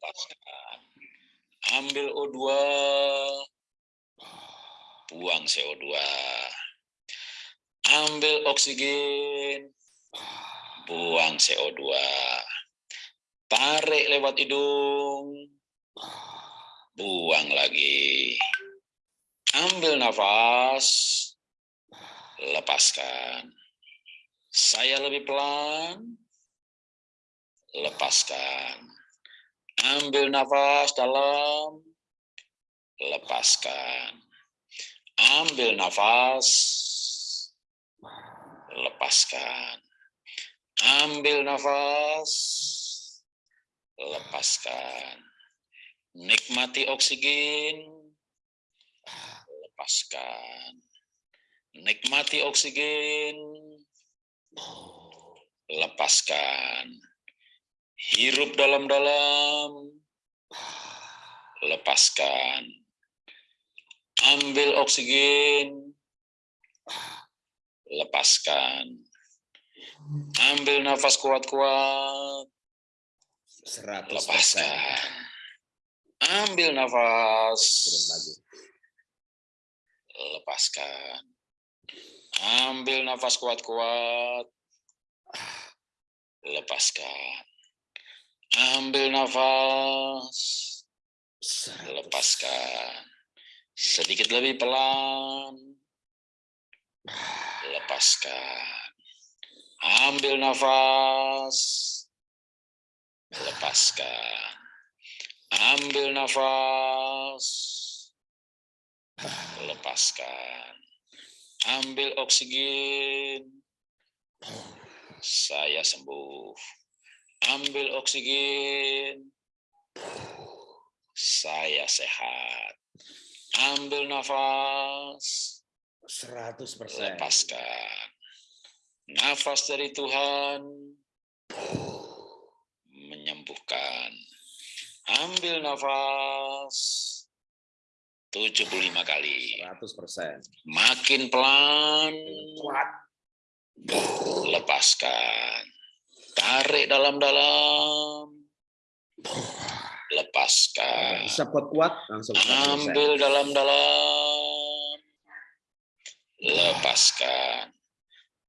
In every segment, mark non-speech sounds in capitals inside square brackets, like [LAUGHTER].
lepaskan. Ambil O2, buang CO2. Ambil oksigen, buang CO2. Tarik lewat hidung, buang lagi. Ambil nafas, lepaskan. Saya lebih pelan, lepaskan. Ambil nafas dalam, lepaskan. Ambil nafas, lepaskan. Ambil nafas, lepaskan. Nikmati oksigen, lepaskan. Nikmati oksigen, lepaskan. Hirup dalam-dalam, lepaskan. Ambil oksigen, lepaskan. Ambil nafas kuat-kuat, 100%. lepaskan. Ambil nafas, lepaskan. Ambil nafas kuat-kuat, lepaskan. Ambil nafas, 100. lepaskan. Sedikit lebih pelan, lepaskan. Ambil nafas, lepaskan. Ambil nafas, lepaskan. Ambil oksigen, saya sembuh. Ambil oksigen, saya sehat. Ambil nafas, 100%. lepaskan. Nafas dari Tuhan menyembuhkan. Ambil nafas 75 kali. 100%. Makin pelan, Kuat. lepaskan. Tarik dalam-dalam, lepaskan. Bisa kuat-kuat langsung 100%. Ambil dalam-dalam, lepaskan.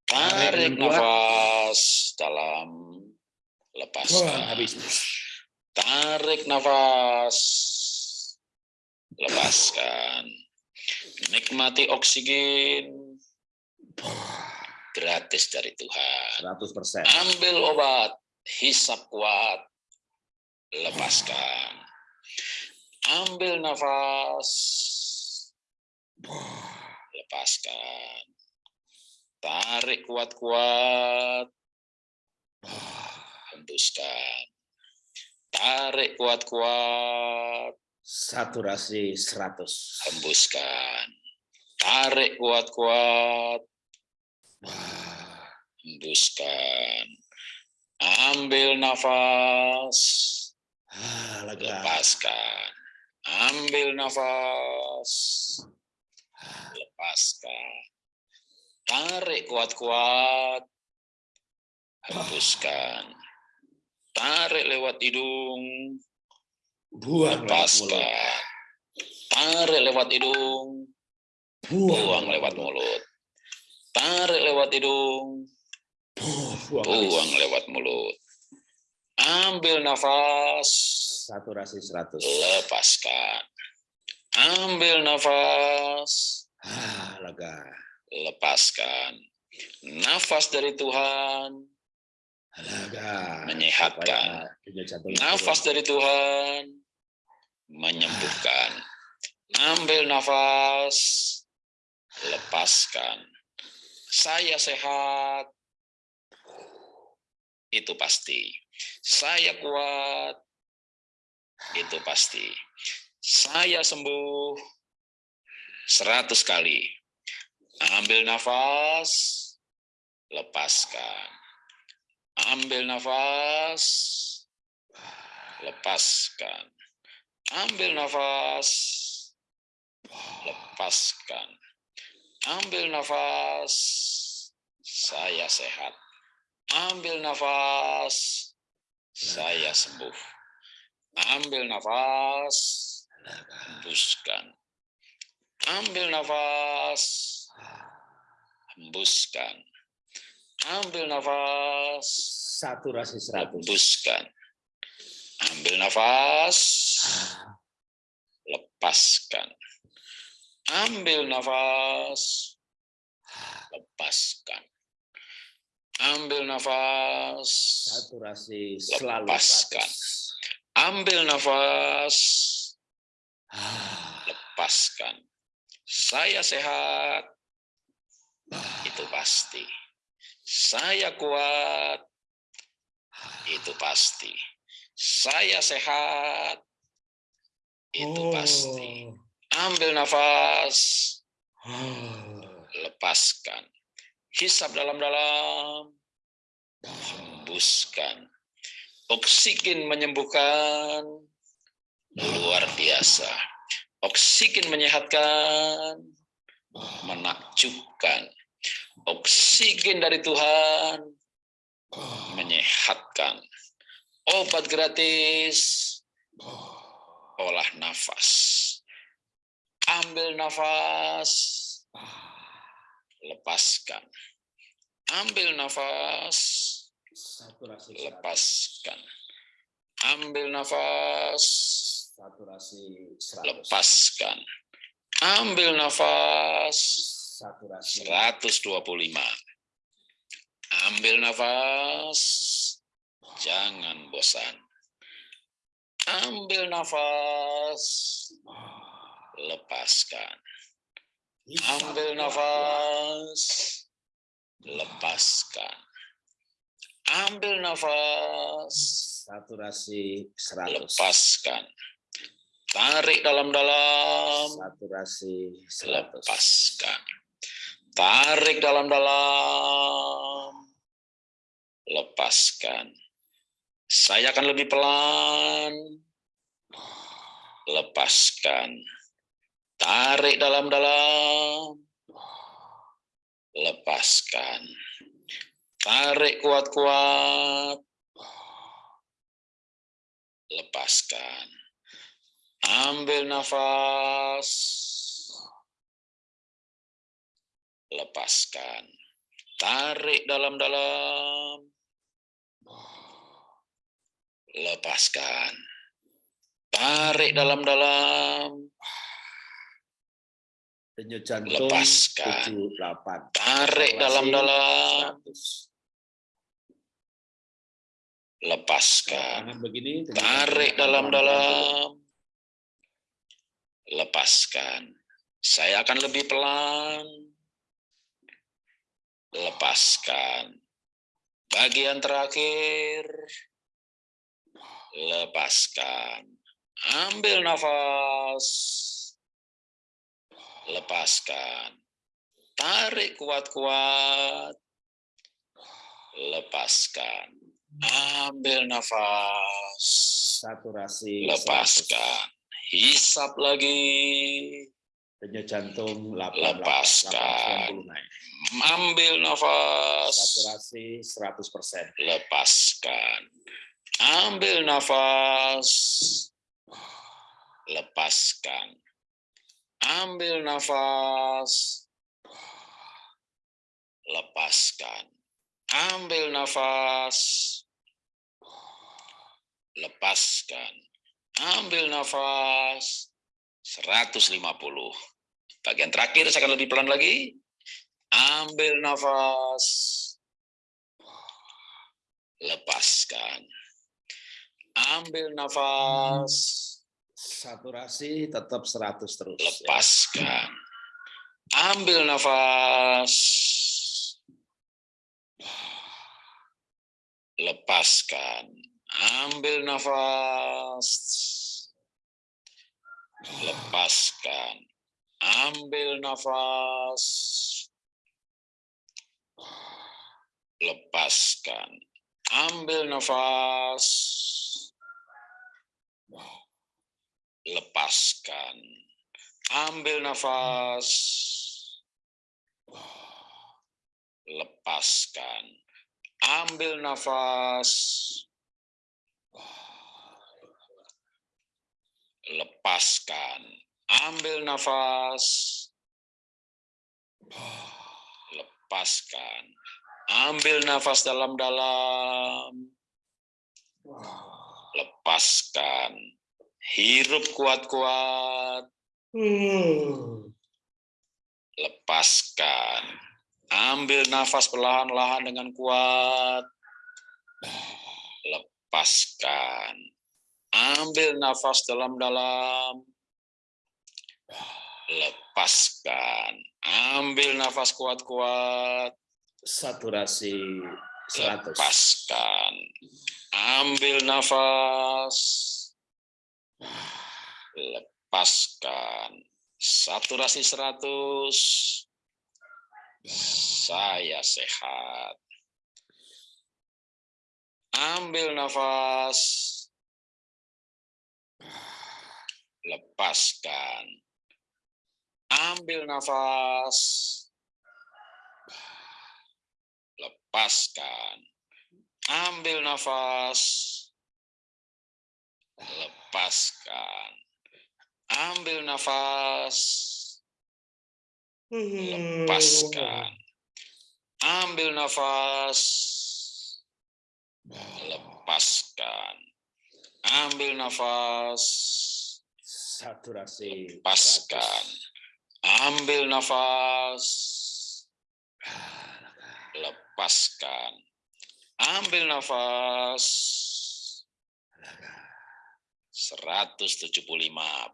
Tarik kuat. nafas dalam, lepaskan. habis. Tarik nafas, lepaskan. Nikmati oksigen gratis dari Tuhan. 100%. Ambil obat, hisap kuat, lepaskan. Ambil nafas, lepaskan. Tarik kuat-kuat, hembuskan. Tarik kuat-kuat, Saturasi 100. hembuskan. Tarik kuat-kuat, hembuskan. Ambil nafas, Ah, lepaskan. Ambil nafas, lepaskan. Tarik kuat-kuat, hembuskan. Tarik lewat hidung, Buang lepaskan. Tarik lewat hidung, buang lewat mulut. Tarik lewat hidung, Buang, buang lewat mulut. Ambil nafas, Saturasi 100. lepaskan. Ambil nafas, Ah, lega. lepaskan. Nafas dari Tuhan, Lega. Menyehatkan. Nafas dari Tuhan, menyembuhkan. Ambil nafas, lepaskan. Saya sehat, itu pasti. Saya kuat, itu pasti. Saya sembuh, seratus kali. Ambil nafas, lepaskan. Ambil nafas, lepaskan. Ambil nafas, lepaskan. Ambil nafas, saya sehat. Ambil nafas, saya sembuh. Ambil nafas, hembuskan. Ambil nafas, hembuskan. Ambil nafas, Saturasi 100. hembuskan. Ambil nafas, lepaskan. Ambil nafas, lepaskan. Ambil nafas, Saturasi selalu Lepaskan. 100. ambil nafas, Ah, lepaskan. Saya sehat, itu pasti. Saya kuat, itu pasti. Saya sehat, itu pasti. Ambil nafas, lepaskan. Hisap dalam-dalam, hembuskan. Oksigen menyembuhkan, luar biasa. Oksigen menyehatkan, menakjubkan. Oksigen dari Tuhan menyehatkan. Obat gratis, olah nafas. Ambil nafas, lepaskan. Ambil nafas, Saturasi 100. lepaskan. Ambil nafas, Saturasi 100. lepaskan. Ambil nafas, Saturasi 125. Ambil nafas, jangan bosan. Ambil nafas, lepaskan. Ambil nafas, lepaskan. Ambil nafas, Saturasi 100. lepaskan. Tarik dalam-dalam, Saturasi 100. lepaskan. Tarik dalam-dalam, lepaskan. Saya akan lebih pelan, lepaskan. Tarik dalam-dalam, lepaskan. Tarik kuat-kuat, lepaskan. Ambil nafas, lepaskan. Tarik dalam-dalam, lepaskan. Tarik dalam-dalam, Denyut jantung Lepaskan. 78. tarik dalam-dalam, 100. lepaskan. Tangan begini. Tarik dalam-dalam, lepaskan. Saya akan lebih pelan, lepaskan. Bagian terakhir, lepaskan. Ambil nafas, lepaskan. Tarik kuat-kuat, lepaskan. Ambil nafas, Saturasi 100. lepaskan. Hisap lagi, Denyut jantung 88. Lepaskan. 90 naik. ambil nafas, Saturasi 100%. lepaskan. Ambil nafas, lepaskan. Ambil nafas, lepaskan. Ambil nafas, lepaskan. Ambil nafas, 150. Bagian terakhir saya akan lebih pelan lagi. Ambil nafas, lepaskan. Ambil nafas, Saturasi tetap 100 terus. ya. lepaskan. Ambil nafas, lepaskan. Ambil nafas, lepaskan. Ambil nafas, lepaskan. Ambil nafas, lepaskan. Ambil nafas, lepaskan. Ambil nafas, lepaskan. Ambil nafas, lepaskan. Ambil nafas dalam-dalam, lepaskan. Hirup kuat-kuat, lepaskan. Ambil nafas perlahan-lahan dengan kuat, lepaskan. Ambil nafas dalam-dalam, lepaskan. Ambil nafas kuat-kuat, Saturasi 100. lepaskan. Ambil nafas, lepaskan. Saturasi 100. Saya sehat. Ambil nafas, lepaskan. Ambil nafas, lepaskan. Ambil nafas, lepaskan. Ambil nafas, lepaskan. Ambil nafas, lepaskan. Ambil nafas, Saturasi lepaskan. 100. Ambil nafas, lepaskan. Ambil nafas. 175.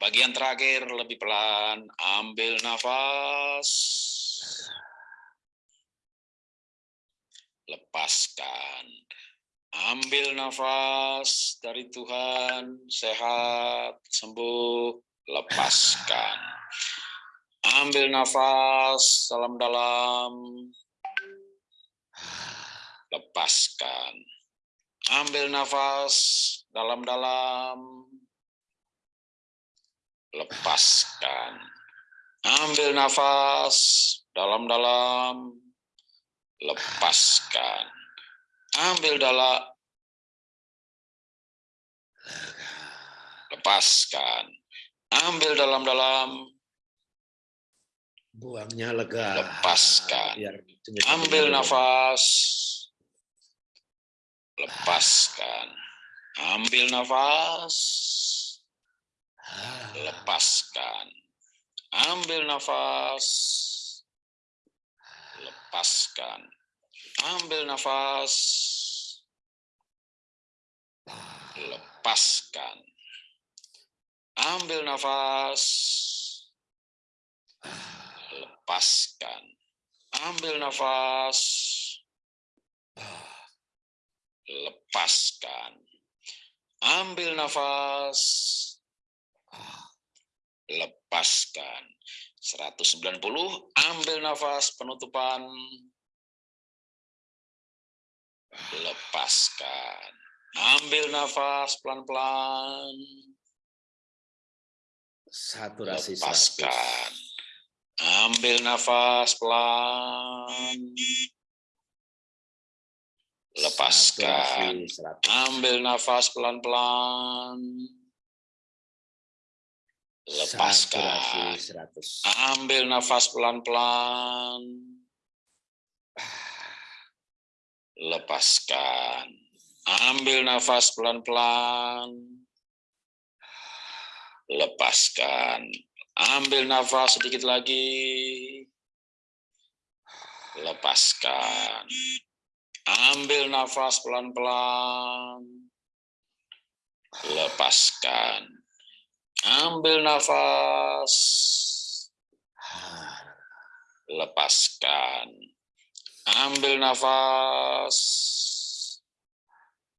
Bagian terakhir lebih pelan. Ambil nafas. Lepaskan. Ambil nafas dari Tuhan, sehat, sembuh, lepaskan. Ambil nafas dalam-dalam, lepaskan. Ambil nafas dalam-dalam, lepaskan. Ambil nafas dalam-dalam, lepaskan. Ambil dalam, lepaskan. Ambil dalam-dalam, Buangnya lega. Lepaskan. Biar ambil nafas, lepaskan. Ambil nafas, lepaskan. Ambil nafas, lepaskan. Ambil nafas, lepaskan. Ambil nafas, lepaskan. Ambil nafas, lepaskan. Ambil nafas, lepaskan. 190, ambil nafas penutupan, lepaskan. Ambil nafas pelan-pelan, Saturasi 100. lepaskan. Ambil nafas pelan, lepaskan. Saturasi 100. Ambil nafas pelan-pelan, lepaskan. Saturasi 100. Ambil nafas pelan-pelan. Lepaskan. Ambil nafas pelan-pelan. Lepaskan. Ambil nafas sedikit lagi. Lepaskan. Ambil nafas pelan-pelan. Lepaskan. Ambil nafas. lepaskan. Ambil nafas,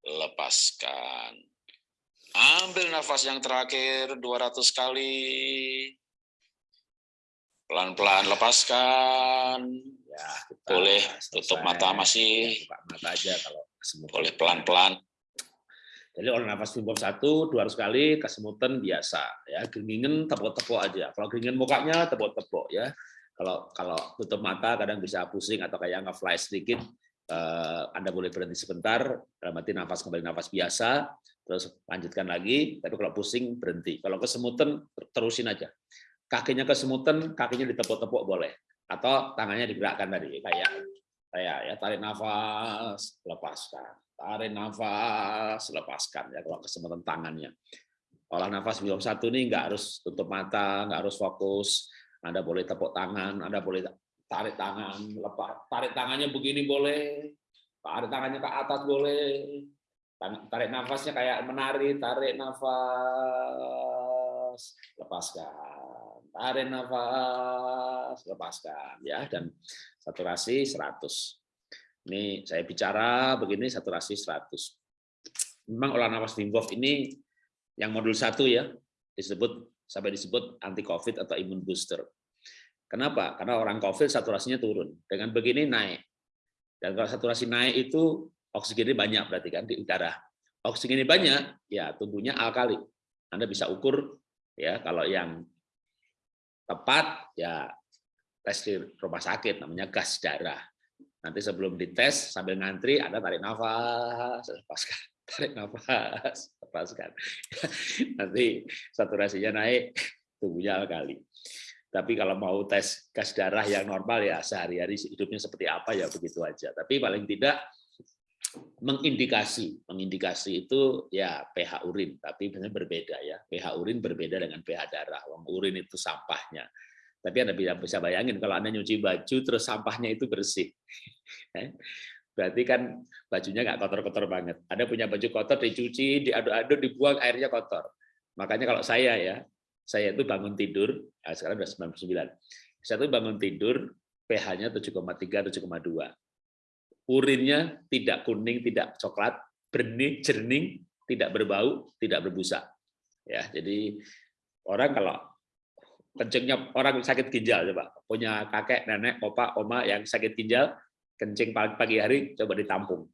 lepaskan. Ambil nafas yang terakhir 200 kali. Pelan-pelan lepaskan. Ya, kita Boleh selesai. tutup mata masih. Ya, buka mata aja kalau kesemutan. Boleh pelan-pelan. Jadi orang nafas timbul satu, 200 kali, kesemutan biasa. Ya, geringin tepuk-tepuk aja. Kalau geringin mukanya tepuk-tepuk ya. Kalau kalau tutup mata kadang bisa pusing atau kayak nge-fly sedikit, eh, Anda boleh berhenti sebentar, dalam arti nafas kembali nafas biasa, terus lanjutkan lagi, tapi kalau pusing berhenti. Kalau kesemutan terusin aja. Kakinya kesemutan, kakinya ditepuk-tepuk boleh, atau tangannya digerakkan tadi kayak kayak ya tarik nafas, lepaskan, tarik nafas, lepaskan ya kalau kesemutan tangannya. Olah nafas belum satu nih nggak harus tutup mata, nggak harus fokus. Anda boleh tepuk tangan, Anda boleh tarik tangan, lepas, tarik tangannya begini boleh, tarik tangannya ke atas boleh, Tarik nafasnya kayak menari, tarik nafas, lepaskan. Tarik nafas, lepaskan ya dan saturasi 100. Ini saya bicara begini saturasi 100. Memang olah nafas Wim Hof ini yang modul satu ya disebut sampai disebut anti covid atau imun booster. Kenapa? Karena orang covid saturasinya turun. Dengan begini naik. Dan kalau saturasi naik itu oksigennya banyak berarti kan di udara. Oksigennya banyak, ya tubuhnya alkali. Anda bisa ukur ya kalau yang tepat ya tes di rumah sakit namanya gas darah. Nanti sebelum dites sambil ngantri Anda tarik nafas, lepaskan, [LAUGHS] tarik nafas, lepaskan. [LAUGHS] Nanti saturasinya naik, tubuhnya alkali. Tapi kalau mau tes gas darah yang normal ya sehari-hari hidupnya seperti apa ya begitu aja. Tapi paling tidak mengindikasi. Mengindikasi itu ya pH urin tapi sebenarnya berbeda ya. pH urin berbeda dengan pH darah. Wong urin itu sampahnya. Tapi anda bisa bayangin kalau anda nyuci baju terus sampahnya itu bersih. [LAUGHS] Eh, berarti kan bajunya nggak kotor-kotor banget. Ada punya baju kotor dicuci diaduk-aduk dibuang airnya kotor. Makanya kalau saya ya saya itu bangun tidur ya sekarang udah 99 saya tuh bangun tidur pH-nya 7,3 7,2 urinnya tidak kuning, tidak coklat, benih, jernih, tidak berbau, tidak berbusa. Ya, jadi orang kalau kencingnya orang sakit ginjal coba punya kakek, nenek, opa, oma yang sakit ginjal, kencing pagi hari coba ditampung.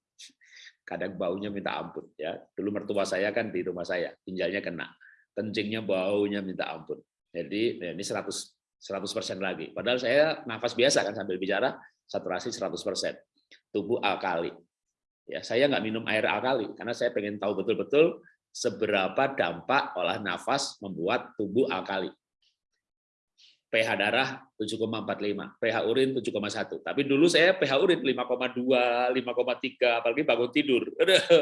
Kadang baunya minta ampun ya. Dulu mertua saya kan di rumah saya, ginjalnya kena. Kencingnya baunya minta ampun. Jadi ya ini 100 100% lagi. Padahal saya nafas biasa kan sambil bicara, saturasi 100% tubuh alkali. Ya, saya nggak minum air alkali karena saya pengen tahu betul-betul seberapa dampak olah nafas membuat tubuh alkali. pH darah 7,45, pH urin 7,1. Tapi dulu saya pH urin 5,2, 5,3, apalagi bangun tidur.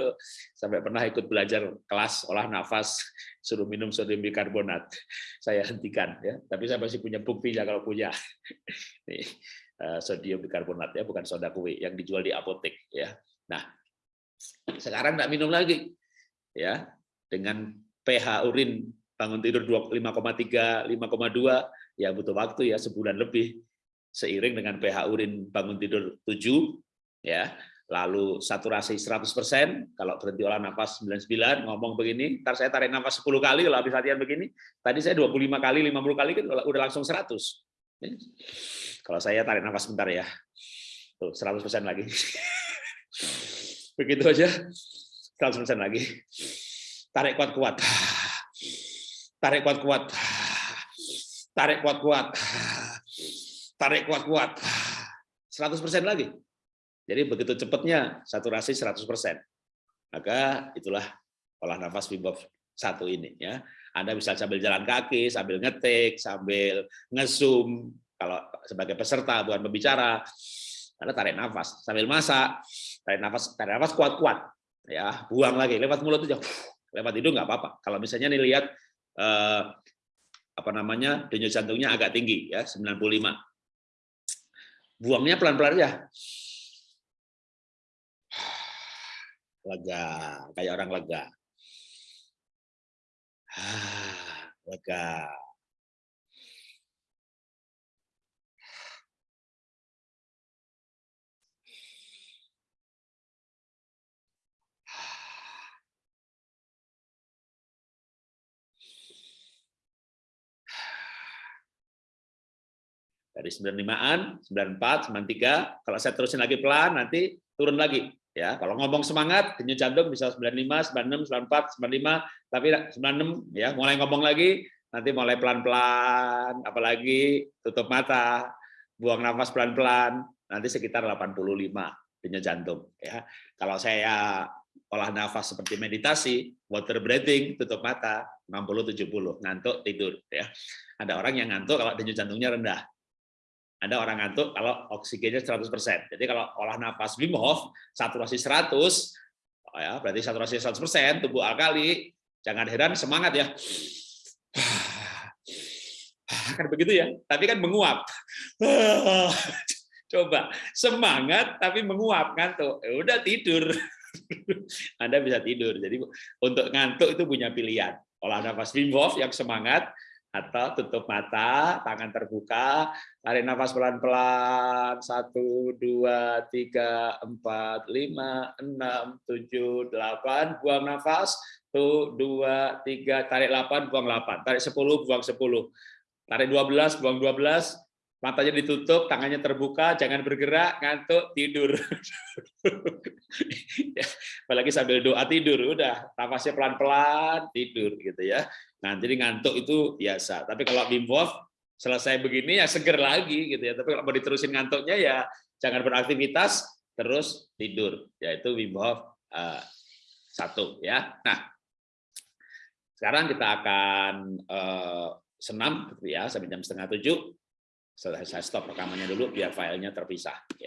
[LAUGHS] Sampai pernah ikut belajar kelas olah nafas, suruh minum sodium bikarbonat. Saya hentikan ya, tapi saya masih punya buktinya kalau punya. [LAUGHS] sodium bikarbonat ya, bukan soda kue yang dijual di apotek ya. Nah, sekarang tidak minum lagi ya dengan pH urin bangun tidur 5,3 5,2 ya butuh waktu ya sebulan lebih seiring dengan pH urin bangun tidur 7 ya lalu saturasi 100% kalau berhenti olah nafas 99 ngomong begini ntar saya tarik nafas 10 kali kalau habis latihan begini tadi saya 25 kali 50 kali kan udah langsung 100 kalau saya tarik nafas sebentar ya. Tuh, 100% lagi. [LAUGHS] Begitu aja. 100% lagi. Tarik kuat-kuat. Tarik kuat-kuat. Tarik kuat-kuat. Tarik kuat-kuat. 100% lagi. Jadi begitu cepatnya saturasi 100%. Maka itulah olah nafas Hof satu ini ya. Anda bisa sambil jalan kaki, sambil ngetik, sambil ngesum, kalau sebagai peserta bukan pembicara Anda tarik nafas sambil masak tarik nafas tarik nafas kuat-kuat ya buang lagi lewat mulut aja lewat hidung nggak apa-apa. Kalau misalnya nih lihat eh, apa namanya denyut jantungnya agak tinggi ya 95 buangnya pelan-pelan ya [SIGHS] lega kayak orang lega lega. Dari 95-an, 94, 93, kalau saya terusin lagi pelan nanti turun lagi ya. Kalau ngomong semangat denyut jantung bisa 95, 96, 94, 95, tapi 96 ya, mulai ngomong lagi nanti mulai pelan-pelan, apalagi tutup mata, buang nafas pelan-pelan, nanti sekitar 85 denyut jantung ya. Kalau saya olah nafas seperti meditasi, water breathing, tutup mata, 60-70, ngantuk, tidur. ya. Ada orang yang ngantuk kalau denyut jantungnya rendah. Ada orang ngantuk kalau oksigennya 100%. Jadi kalau olah nafas Wim Hof, saturasi 100, ya berarti saturasi 100%, tubuh alkali, jangan heran semangat ya. [SIGHS] Kan begitu ya, tapi kan menguap. [SIGHS] Coba semangat tapi menguap ngantuk, ya udah tidur. [LAUGHS] Anda bisa tidur. Jadi untuk ngantuk itu punya pilihan. Olah nafas Wim Hof yang semangat atau tutup mata, tangan terbuka, tarik nafas pelan-pelan, satu, dua, tiga, empat, lima, enam, tujuh, delapan, buang nafas, tuh, dua, tiga, tarik delapan, buang delapan, tarik sepuluh, buang sepuluh, tarik dua belas, buang dua belas, matanya ditutup, tangannya terbuka, jangan bergerak, ngantuk, tidur. [LAUGHS] Apalagi sambil doa tidur, udah nafasnya pelan-pelan, tidur gitu ya. Nah, jadi ngantuk itu biasa. Tapi kalau Wim Hof selesai begini ya seger lagi gitu ya. Tapi kalau mau diterusin ngantuknya ya jangan beraktivitas terus tidur. Yaitu Wim Hof uh, satu ya. Nah, sekarang kita akan uh, senam gitu ya sampai jam setengah tujuh saya stop rekamannya dulu biar filenya terpisah.